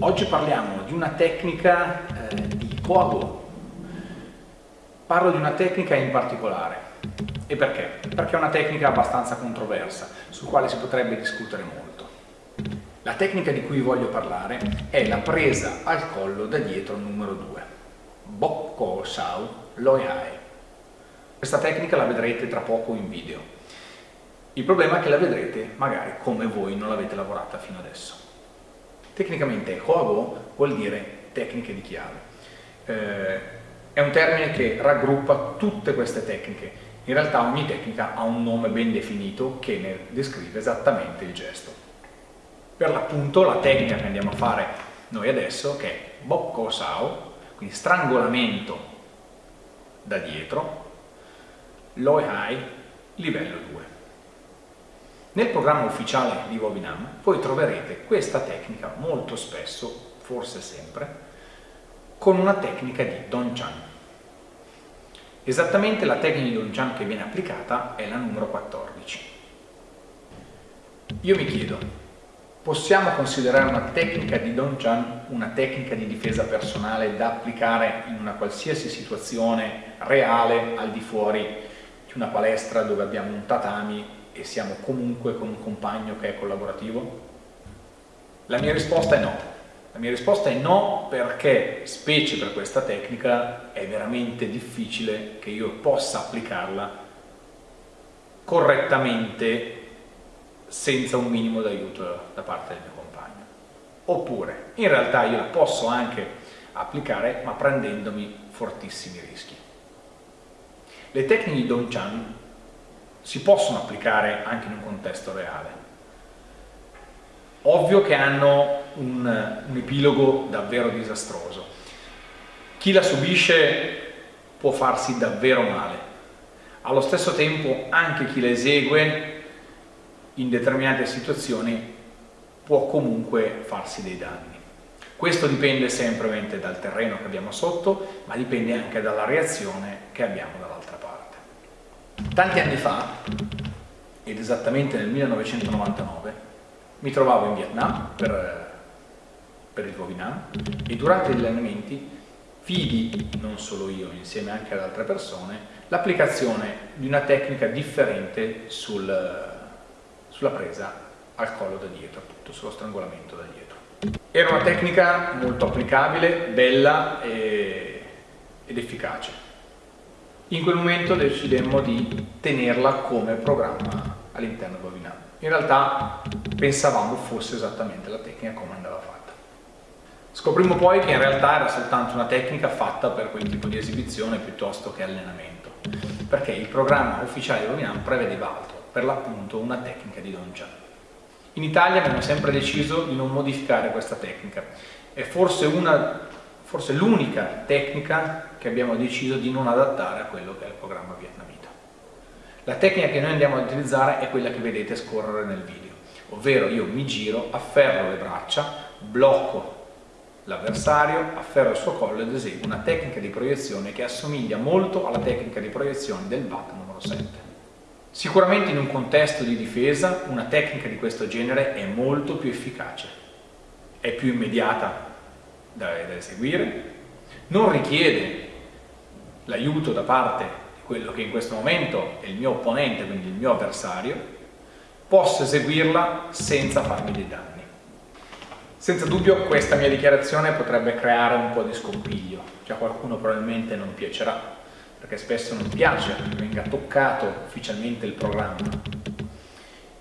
Oggi parliamo di una tecnica eh, di Koago. Parlo di una tecnica in particolare. E perché? Perché è una tecnica abbastanza controversa, sul quale si potrebbe discutere molto. La tecnica di cui voglio parlare è la presa al collo da dietro numero 2. Bokko Shao Loi Hai. Questa tecnica la vedrete tra poco in video. Il problema è che la vedrete magari come voi non l'avete lavorata fino adesso. Tecnicamente Hoago vuol dire tecniche di chiave. Eh, è un termine che raggruppa tutte queste tecniche. In realtà ogni tecnica ha un nome ben definito che ne descrive esattamente il gesto. Per l'appunto la tecnica che andiamo a fare noi adesso, che è Bokko Sao, quindi strangolamento da dietro, Loi Hai, livello 2. Nel programma ufficiale di Wobinam voi troverete questa tecnica molto spesso, forse sempre, con una tecnica di Donchan. Esattamente la tecnica di Donchan che viene applicata è la numero 14. Io mi chiedo, possiamo considerare una tecnica di Donchan una tecnica di difesa personale da applicare in una qualsiasi situazione reale al di fuori di una palestra dove abbiamo un tatami e siamo comunque con un compagno che è collaborativo? La mia risposta è no. La mia risposta è no perché, specie per questa tecnica, è veramente difficile che io possa applicarla correttamente senza un minimo d'aiuto da parte del mio compagno. Oppure, in realtà io la posso anche applicare ma prendendomi fortissimi rischi. Le tecniche di Dong Chan si possono applicare anche in un contesto reale. Ovvio che hanno un, un epilogo davvero disastroso. Chi la subisce può farsi davvero male. Allo stesso tempo anche chi la esegue in determinate situazioni può comunque farsi dei danni. Questo dipende sempre dal terreno che abbiamo sotto, ma dipende anche dalla reazione che abbiamo dall'altra parte. Tanti anni fa, ed esattamente nel 1999, mi trovavo in Vietnam per, per il Vovinam e durante gli allenamenti vidi, non solo io, insieme anche ad altre persone, l'applicazione di una tecnica differente sul, sulla presa al collo da dietro, appunto sullo strangolamento da dietro. Era una tecnica molto applicabile, bella e, ed efficace. In quel momento decidemmo di tenerla come programma all'interno di Webinam. In realtà pensavamo fosse esattamente la tecnica come andava fatta. Scoprimmo poi che in realtà era soltanto una tecnica fatta per quel tipo di esibizione piuttosto che allenamento, perché il programma ufficiale di Webinam prevedeva altro, per l'appunto una tecnica di Don Chan. In Italia abbiamo sempre deciso di non modificare questa tecnica, è forse una forse l'unica tecnica che abbiamo deciso di non adattare a quello che è il programma vietnamita. La tecnica che noi andiamo ad utilizzare è quella che vedete scorrere nel video, ovvero io mi giro, afferro le braccia, blocco l'avversario, afferro il suo collo ed eseguo una tecnica di proiezione che assomiglia molto alla tecnica di proiezione del VAT numero 7. Sicuramente in un contesto di difesa una tecnica di questo genere è molto più efficace, è più immediata da, da eseguire, non richiede l'aiuto da parte di quello che in questo momento è il mio opponente, quindi il mio avversario, posso eseguirla senza farmi dei danni. Senza dubbio questa mia dichiarazione potrebbe creare un po' di scompiglio, cioè a qualcuno probabilmente non piacerà, perché spesso non piace che venga toccato ufficialmente il programma.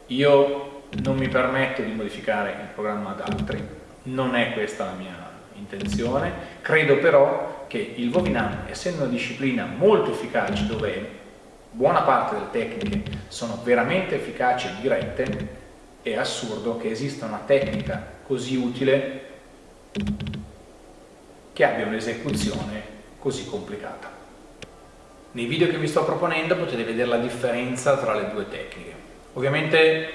Io non mi permetto di modificare il programma ad altri, non è questa la mia intenzione, credo però che il Vovinam, essendo una disciplina molto efficace dove buona parte delle tecniche sono veramente efficaci e dirette, è assurdo che esista una tecnica così utile che abbia un'esecuzione così complicata. Nei video che vi sto proponendo potete vedere la differenza tra le due tecniche. Ovviamente eh,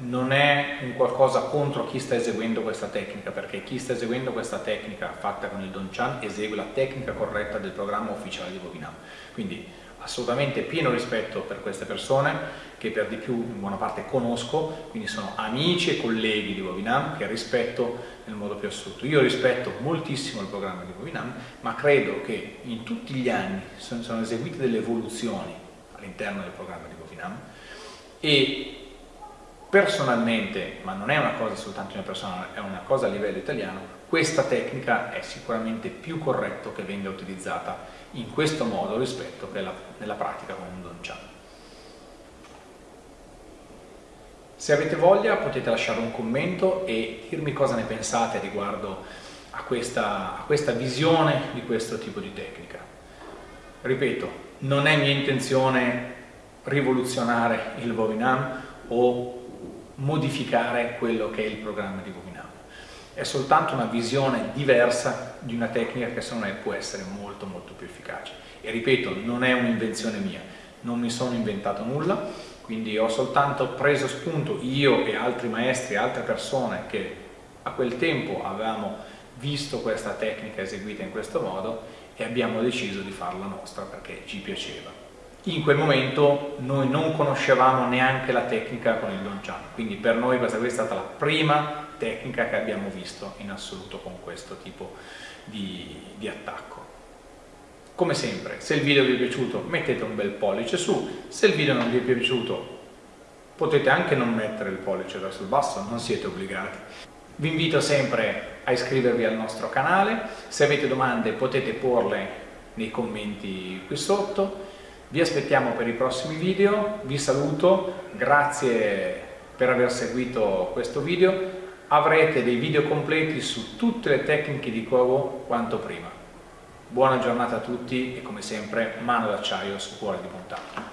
non è un qualcosa contro chi sta eseguendo questa tecnica, perché chi sta eseguendo questa tecnica fatta con il Don Chan esegue la tecnica corretta del programma ufficiale di Webinam. Quindi assolutamente pieno rispetto per queste persone che per di più in buona parte conosco, quindi sono amici e colleghi di Bovinam che rispetto nel modo più assoluto. Io rispetto moltissimo il programma di Bovinam, ma credo che in tutti gli anni sono, sono eseguite delle evoluzioni all'interno del programma di Bovinam e personalmente, ma non è una cosa soltanto mia personale, è una cosa a livello italiano, questa tecnica è sicuramente più corretto che venga utilizzata in questo modo rispetto che nella pratica con un Don Chan. Se avete voglia potete lasciare un commento e dirmi cosa ne pensate riguardo a questa, a questa visione di questo tipo di tecnica. Ripeto, non è mia intenzione rivoluzionare il Vovinam o modificare quello che è il programma di Vovinam è soltanto una visione diversa di una tecnica che secondo me può essere molto molto più efficace. E ripeto, non è un'invenzione mia, non mi sono inventato nulla, quindi ho soltanto preso spunto io e altri maestri, altre persone che a quel tempo avevamo visto questa tecnica eseguita in questo modo e abbiamo deciso di farla nostra perché ci piaceva. In quel momento noi non conoscevamo neanche la tecnica con il Don Chan, quindi per noi questa è stata la prima tecnica che abbiamo visto in assoluto con questo tipo di, di attacco. Come sempre, se il video vi è piaciuto mettete un bel pollice su, se il video non vi è piaciuto potete anche non mettere il pollice verso il basso, non siete obbligati. Vi invito sempre a iscrivervi al nostro canale, se avete domande potete porle nei commenti qui sotto, vi aspettiamo per i prossimi video, vi saluto, grazie per aver seguito questo video, avrete dei video completi su tutte le tecniche di covo quanto prima. Buona giornata a tutti e come sempre mano d'acciaio su cuore di montagna.